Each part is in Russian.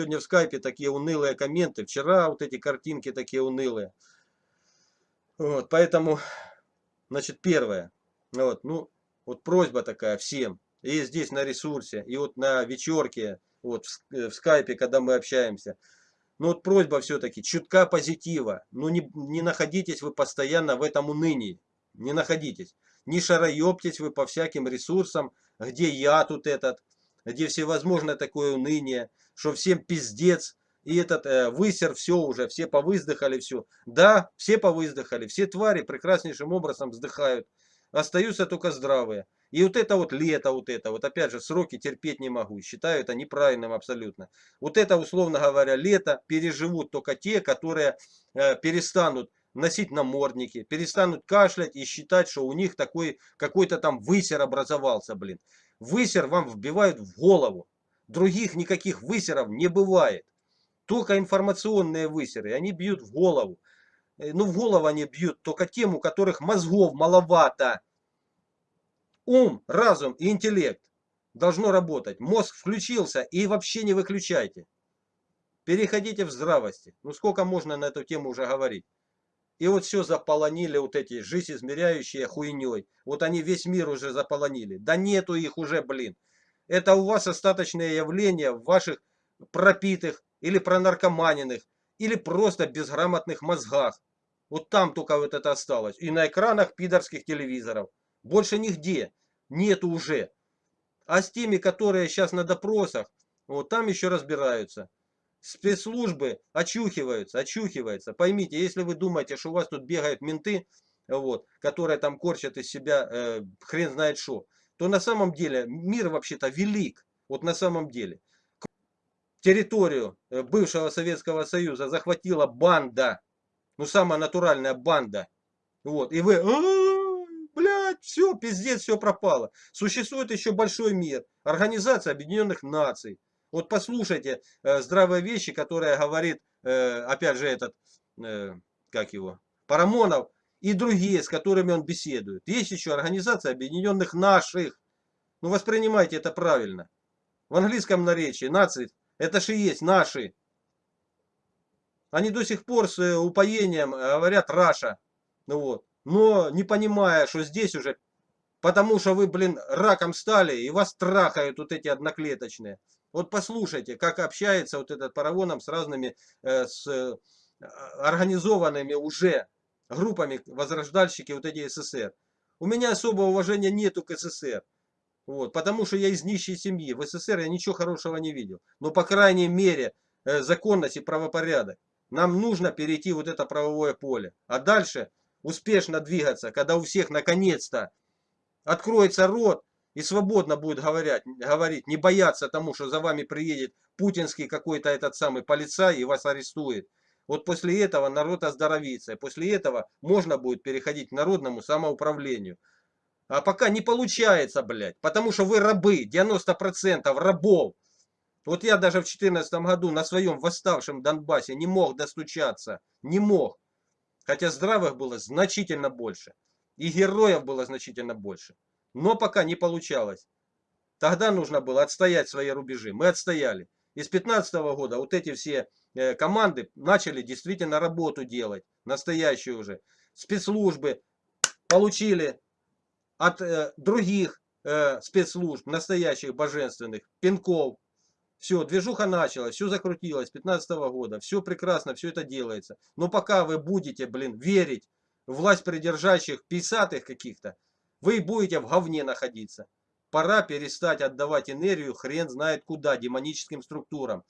Сегодня в скайпе такие унылые комменты. Вчера вот эти картинки такие унылые. Вот, поэтому, значит, первое. Вот, ну, вот просьба такая всем. И здесь на ресурсе, и вот на вечерке, вот в, э, в скайпе, когда мы общаемся. Ну вот просьба все-таки, чутка позитива. Ну не, не находитесь вы постоянно в этом унынии. Не находитесь. Не шароептесь вы по всяким ресурсам, где я тут этот, где всевозможное такое уныние, что всем пиздец, и этот э, высер, все уже, все повыздыхали, все. Да, все повыздыхали, все твари прекраснейшим образом вздыхают. Остаются только здравые. И вот это вот лето, вот это, вот опять же, сроки терпеть не могу. Считаю это неправильным абсолютно. Вот это, условно говоря, лето переживут только те, которые э, перестанут носить намордники, перестанут кашлять и считать, что у них такой какой-то там высер образовался, блин. Высер вам вбивают в голову. Других никаких высеров не бывает. Только информационные высеры, они бьют в голову. Э, ну, в голову они бьют только тем, у которых мозгов маловато. Ум, разум и интеллект должно работать. Мозг включился и вообще не выключайте. Переходите в здравости. Ну, сколько можно на эту тему уже говорить. И вот все заполонили вот эти жизнь измеряющие хуйней. Вот они весь мир уже заполонили. Да нету их уже, блин. Это у вас остаточное явление в ваших пропитых или пронаркоманенных, или просто безграмотных мозгах. Вот там только вот это осталось. И на экранах пидорских телевизоров. Больше нигде. Нету уже. А с теми, которые сейчас на допросах, вот там еще разбираются спецслужбы очухиваются, очухиваются. Поймите, если вы думаете, что у вас тут бегают менты, вот, которые там корчат из себя э, хрен знает что, то на самом деле мир вообще-то велик. Вот на самом деле. Территорию э, бывшего Советского Союза захватила банда. Ну, самая натуральная банда. Вот. И вы, «А, блядь, все, пиздец, все пропало. Существует еще большой мир. Организация Объединенных Наций. Вот послушайте э, здравые вещи, которые говорит, э, опять же, этот, э, как его, Парамонов и другие, с которыми он беседует. Есть еще Организация Объединенных Наших. Ну, воспринимайте это правильно. В английском наречии нации, это же и есть наши. Они до сих пор с э, упоением говорят Раша. Ну вот. Но не понимая, что здесь уже, потому что вы, блин, раком стали, и вас трахают вот эти одноклеточные. Вот послушайте, как общается вот этот Паравоном с разными, э, с э, организованными уже группами возрождальщики вот эти СССР. У меня особого уважения нету к СССР. Вот, потому что я из нищей семьи. В СССР я ничего хорошего не видел. Но по крайней мере э, законность и правопорядок. Нам нужно перейти вот это правовое поле. А дальше успешно двигаться, когда у всех наконец-то откроется рот и свободно будет говорить, говорить, не бояться тому, что за вами приедет путинский какой-то этот самый полицай и вас арестует. Вот после этого народ оздоровится. И после этого можно будет переходить к народному самоуправлению. А пока не получается, блядь. Потому что вы рабы. 90% рабов. Вот я даже в 2014 году на своем восставшем Донбассе не мог достучаться. Не мог. Хотя здравых было значительно больше. И героев было значительно больше. Но пока не получалось. Тогда нужно было отстоять свои рубежи. Мы отстояли. И с 2015 года вот эти все э, команды начали действительно работу делать. Настоящую уже. Спецслужбы получили от э, других э, спецслужб, настоящих божественных, пинков. Все, движуха началась, все закрутилось с 2015 года. Все прекрасно, все это делается. Но пока вы будете, блин, верить власть придержащих писатых каких-то, вы будете в говне находиться. Пора перестать отдавать энергию хрен знает куда, демоническим структурам.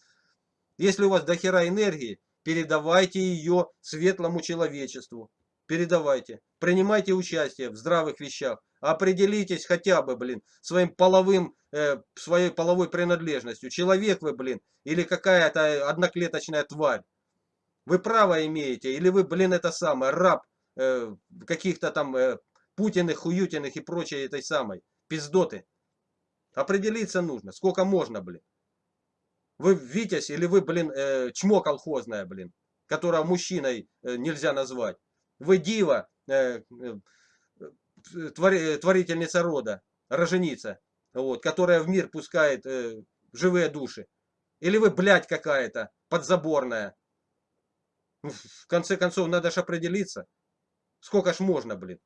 Если у вас дохера энергии, передавайте ее светлому человечеству. Передавайте. Принимайте участие в здравых вещах. Определитесь хотя бы, блин, своим половым, э, своей половой принадлежностью. Человек вы, блин, или какая-то одноклеточная тварь. Вы право имеете, или вы, блин, это самое, раб э, каких-то там э, Путиных, Хуютиных и прочей этой самой пиздоты. Определиться нужно. Сколько можно, блин. Вы Витязь или вы, блин, э, чмо колхозное, блин. Которого мужчиной э, нельзя назвать. Вы дива, э, э, твори, творительница рода, роженица. Вот, которая в мир пускает э, живые души. Или вы, блядь, какая-то подзаборная? Ну, в конце концов, надо же определиться. Сколько ж можно, блин.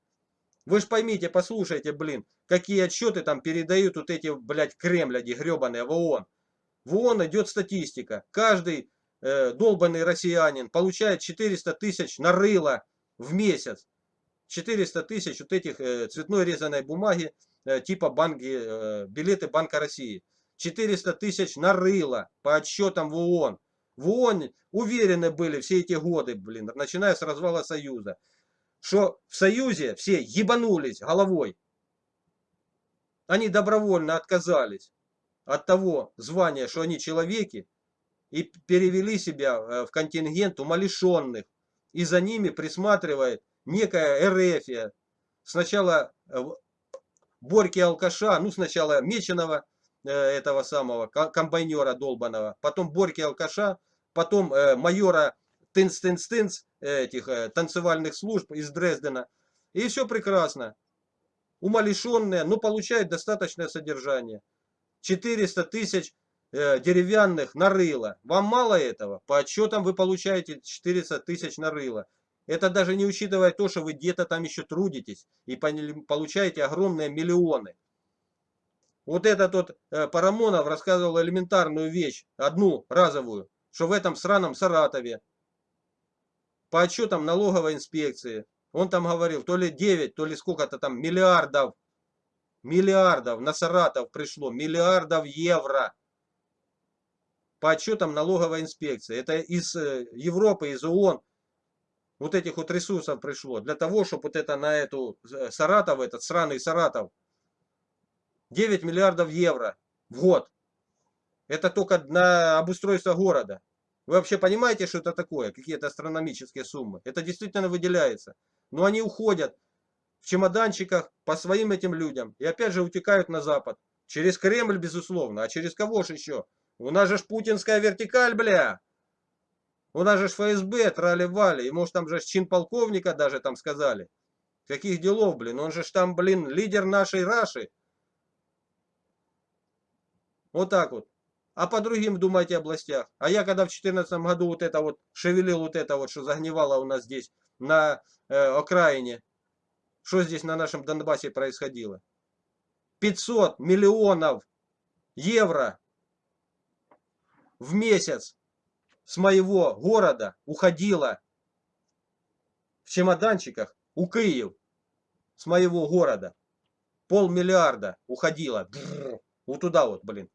Вы ж поймите, послушайте, блин, какие отчеты там передают вот эти, блядь, кремляди гребаные в ООН. В ООН идет статистика. Каждый э, долбанный россиянин получает 400 тысяч на рыло в месяц. 400 тысяч вот этих э, цветной резаной бумаги э, типа банки, э, билеты Банка России. 400 тысяч на рыло по отчетам в ООН. В ООН уверены были все эти годы, блин, начиная с развала Союза, что в Союзе все ебанулись головой. Они добровольно отказались от того звания, что они человеки, и перевели себя э, в контингент умалишенных. И за ними присматривает некая Эрефия. Сначала э, Борьки Алкаша, ну сначала Меченого, э, этого самого комбайнера долбаного, потом Борьки Алкаша, потом майора Тынц-Тынц-Тынц, этих танцевальных служб из Дрездена. И все прекрасно. Умалишенные, но получают достаточное содержание. 400 тысяч э, деревянных на рыло. Вам мало этого? По отчетам вы получаете 400 тысяч на рыло. Это даже не учитывая то, что вы где-то там еще трудитесь и получаете огромные миллионы. Вот этот вот э, Парамонов рассказывал элементарную вещь, одну разовую, что в этом сраном Саратове по отчетам налоговой инспекции, он там говорил, то ли 9, то ли сколько-то там миллиардов Миллиардов на Саратов пришло, миллиардов евро. По отчетам налоговой инспекции. Это из э, Европы, из ООН. Вот этих вот ресурсов пришло. Для того, чтобы вот это на эту э, Саратов, этот сраный Саратов. 9 миллиардов евро в год. Это только на обустройство города. Вы вообще понимаете, что это такое? Какие-то астрономические суммы. Это действительно выделяется. Но они уходят в чемоданчиках по своим этим людям. И опять же утекают на Запад. Через Кремль, безусловно. А через кого же еще? У нас же ж путинская вертикаль, бля. У нас же ж ФСБ трали-вали. И может там же чин полковника даже там сказали. Каких делов, блин? Он же там, блин, лидер нашей Раши. Вот так вот. А по другим думайте областях. А я когда в 2014 году вот это вот шевелил вот это вот, что загнивало у нас здесь на э, окраине что здесь на нашем Донбассе происходило? 500 миллионов евро в месяц с моего города уходило в чемоданчиках у Киев с моего города. Полмиллиарда уходило. вот туда вот, блин.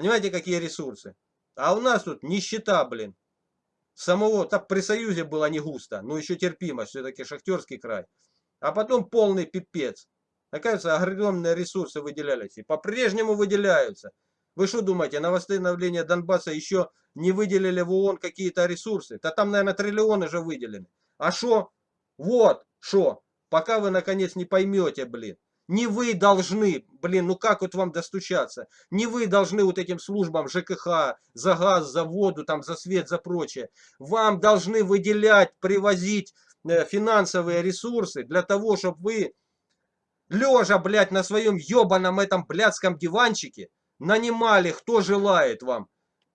Понимаете, какие ресурсы? А у нас тут нищета, блин. Самого, так при Союзе было не густо, но еще терпимо, все-таки шахтерский край а потом полный пипец. Оказывается, огромные ресурсы выделялись. И по-прежнему выделяются. Вы что думаете, на восстановление Донбасса еще не выделили в ООН какие-то ресурсы? Да там, наверное, триллионы же выделены. А что? Вот, что? Пока вы, наконец, не поймете, блин. Не вы должны, блин, ну как вот вам достучаться? Не вы должны вот этим службам ЖКХ, за газ, за воду, там, за свет, за прочее. Вам должны выделять, привозить Э, финансовые ресурсы для того, чтобы вы, лежа, блядь, на своем ебаном этом блядском диванчике, нанимали, кто желает вам,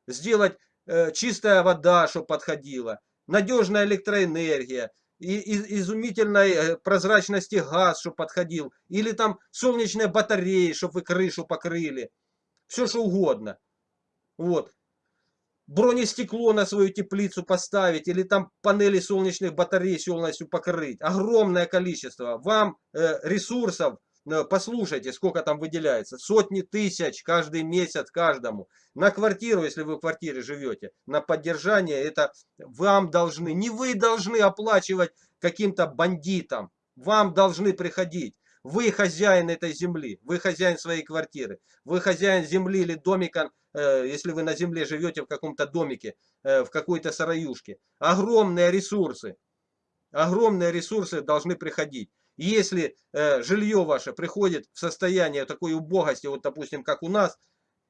сделать э, чистая вода, чтобы подходила, надежная электроэнергия, и, изумительной э, прозрачности газ, чтобы подходил, или там солнечные батареи, чтобы вы крышу покрыли, все что угодно. Вот бронестекло на свою теплицу поставить или там панели солнечных батарей полностью покрыть. Огромное количество. Вам э, ресурсов, послушайте, сколько там выделяется. Сотни тысяч каждый месяц каждому. На квартиру, если вы в квартире живете, на поддержание это вам должны, не вы должны оплачивать каким-то бандитам. Вам должны приходить. Вы хозяин этой земли, вы хозяин своей квартиры, вы хозяин земли или домика, э, если вы на земле живете в каком-то домике, э, в какой-то сараюшке. Огромные ресурсы, огромные ресурсы должны приходить. Если э, жилье ваше приходит в состояние такой убогости, вот допустим, как у нас,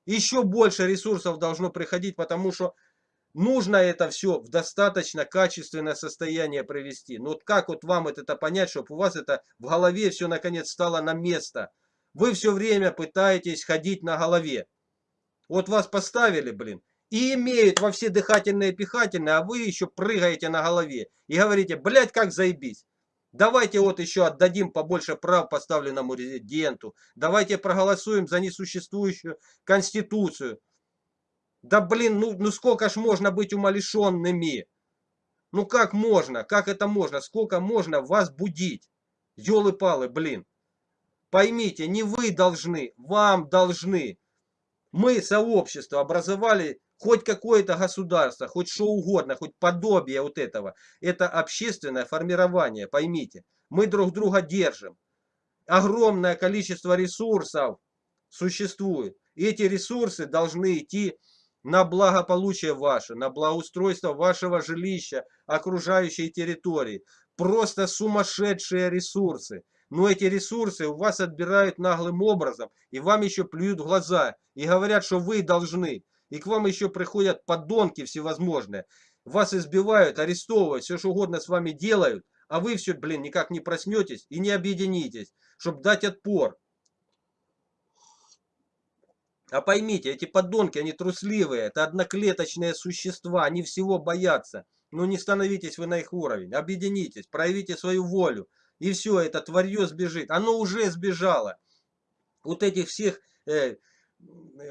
еще больше ресурсов должно приходить, потому что нужно это все в достаточно качественное состояние привести. Ну вот как вот вам это понять, чтобы у вас это в голове все наконец стало на место. Вы все время пытаетесь ходить на голове. Вот вас поставили, блин, и имеют во все дыхательные и пихательные, а вы еще прыгаете на голове и говорите, блядь, как заебись. Давайте вот еще отдадим побольше прав поставленному резиденту. Давайте проголосуем за несуществующую конституцию. Да блин, ну, ну сколько ж можно быть умалишенными? Ну как можно? Как это можно? Сколько можно вас будить? Ёлы-палы, блин. Поймите, не вы должны, вам должны. Мы, сообщество, образовали хоть какое-то государство, хоть что угодно, хоть подобие вот этого. Это общественное формирование, поймите. Мы друг друга держим. Огромное количество ресурсов существует. И эти ресурсы должны идти на благополучие ваше, на благоустройство вашего жилища, окружающей территории. Просто сумасшедшие ресурсы. Но эти ресурсы у вас отбирают наглым образом, и вам еще плюют глаза, и говорят, что вы должны. И к вам еще приходят подонки всевозможные. Вас избивают, арестовывают, все что угодно с вами делают, а вы все, блин, никак не проснетесь и не объединитесь, чтобы дать отпор. А поймите, эти подонки, они трусливые, это одноклеточные существа, они всего боятся. Ну не становитесь вы на их уровень, объединитесь, проявите свою волю. И все, это тварье сбежит. Оно уже сбежало. Вот этих всех, э,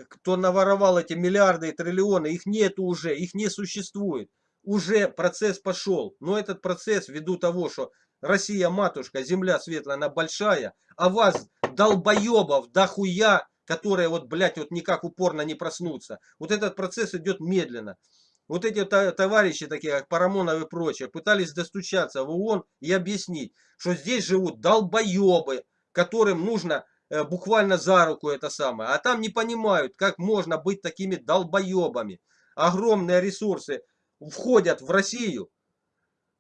кто наворовал эти миллиарды и триллионы, их нет уже, их не существует. Уже процесс пошел. Но этот процесс ввиду того, что Россия матушка, земля светлая, она большая, а вас, долбоебов, дохуя, которые вот, блядь, вот никак упорно не проснутся. Вот этот процесс идет медленно. Вот эти товарищи, такие как Парамонов и прочие, пытались достучаться в ООН и объяснить, что здесь живут долбоебы, которым нужно э, буквально за руку это самое. А там не понимают, как можно быть такими долбоебами. Огромные ресурсы входят в Россию.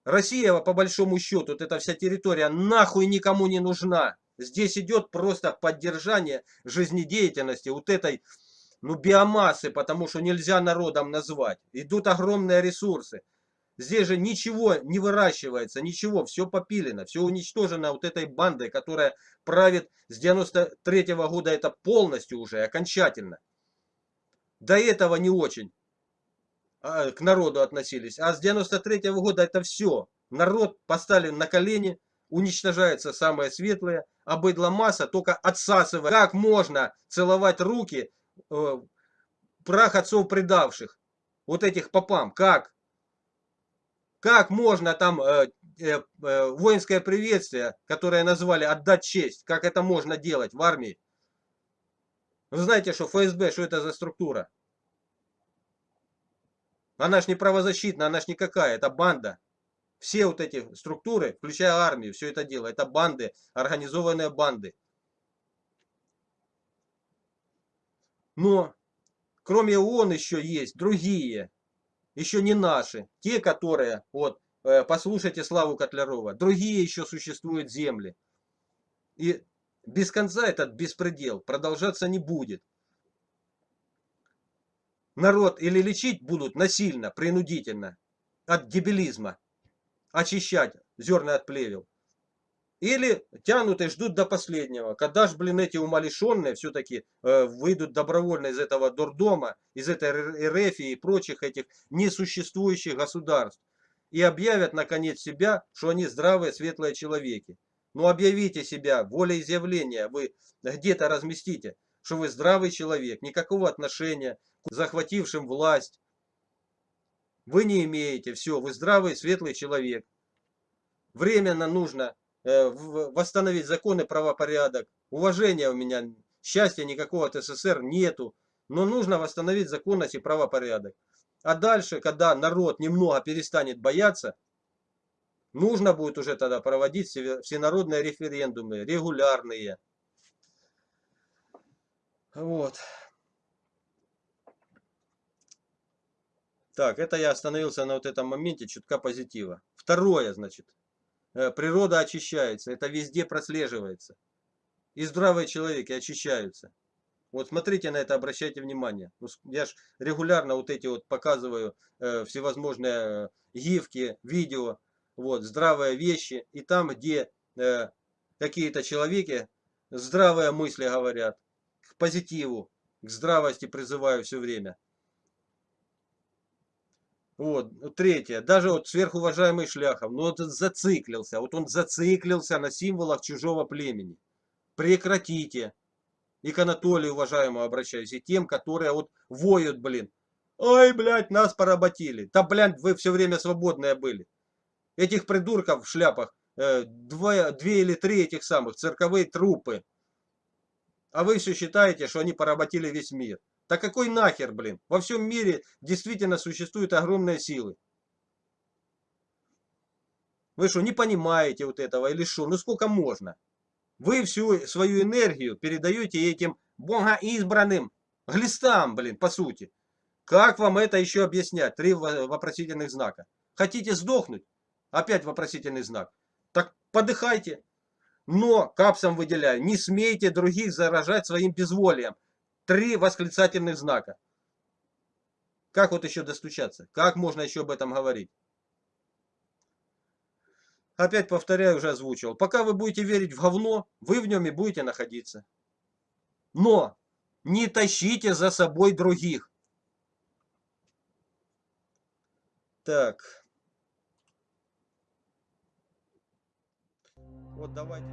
Россия, по большому счету, вот эта вся территория нахуй никому не нужна. Здесь идет просто поддержание жизнедеятельности вот этой ну, биомассы, потому что нельзя народом назвать. Идут огромные ресурсы. Здесь же ничего не выращивается, ничего, все попилено, все уничтожено вот этой бандой, которая правит с 93 -го года, это полностью уже, окончательно. До этого не очень а, к народу относились, а с 93 -го года это все. Народ поставлен на колени, уничтожается самое светлое, а быдло масса только отсасывает. Как можно целовать руки э, прах отцов предавших, вот этих попам, как? Как можно там э, э, э, воинское приветствие, которое назвали «отдать честь», как это можно делать в армии? Вы знаете, что ФСБ, что это за структура? Она ж не правозащитная, она ж никакая, это банда. Все вот эти структуры, включая армию, все это дело, это банды, организованные банды. Но кроме ООН еще есть другие, еще не наши, те, которые, вот, э, послушайте Славу Котлярова, другие еще существуют земли. И без конца этот беспредел продолжаться не будет. Народ или лечить будут насильно, принудительно, от дебилизма, очищать зерна от плевел. Или тянут и ждут до последнего. Когда ж, блин, эти умалишенные все-таки э, выйдут добровольно из этого дурдома, из этой РФ и прочих этих несуществующих государств. И объявят, наконец, себя, что они здравые, светлые человеки. Ну, объявите себя, волеизъявления вы где-то разместите, что вы здравый человек, никакого отношения к захватившим власть, вы не имеете. Все, вы здравый, светлый человек. Временно нужно восстановить закон и правопорядок. Уважения у меня, счастья никакого от СССР нету. Но нужно восстановить законность и правопорядок. А дальше, когда народ немного перестанет бояться, нужно будет уже тогда проводить всенародные референдумы, регулярные. Вот. Так, это я остановился на вот этом моменте чутка позитива. Второе, значит, э, природа очищается. Это везде прослеживается. И здравые человеки очищаются. Вот смотрите на это, обращайте внимание. Ну, я ж регулярно вот эти вот показываю э, всевозможные э, гифки, видео, вот, здравые вещи. И там, где э, какие-то человеки здравые мысли говорят, к позитиву, к здравости призываю все время. Вот, третье. Даже вот сверхуважаемый Шляхов, ну вот зациклился. Вот он зациклился на символах чужого племени. Прекратите. И к Анатолию уважаемому обращаюсь, и тем, которые вот воют, блин. Ой, блядь, нас поработили. Да, блядь, вы все время свободные были. Этих придурков в шляпах, э, двое, две или три этих самых цирковые трупы. А вы все считаете, что они поработили весь мир. Да какой нахер, блин? Во всем мире действительно существуют огромные силы. Вы что, не понимаете вот этого или что? Ну сколько можно? Вы всю свою энергию передаете этим богоизбранным глистам, блин, по сути. Как вам это еще объяснять? Три вопросительных знака. Хотите сдохнуть? Опять вопросительный знак. Так подыхайте. Но, капсом выделяю, не смейте других заражать своим безволием. Три восклицательных знака. Как вот еще достучаться? Как можно еще об этом говорить? Опять повторяю, уже озвучивал. Пока вы будете верить в говно, вы в нем и будете находиться. Но не тащите за собой других. Так. Вот давайте.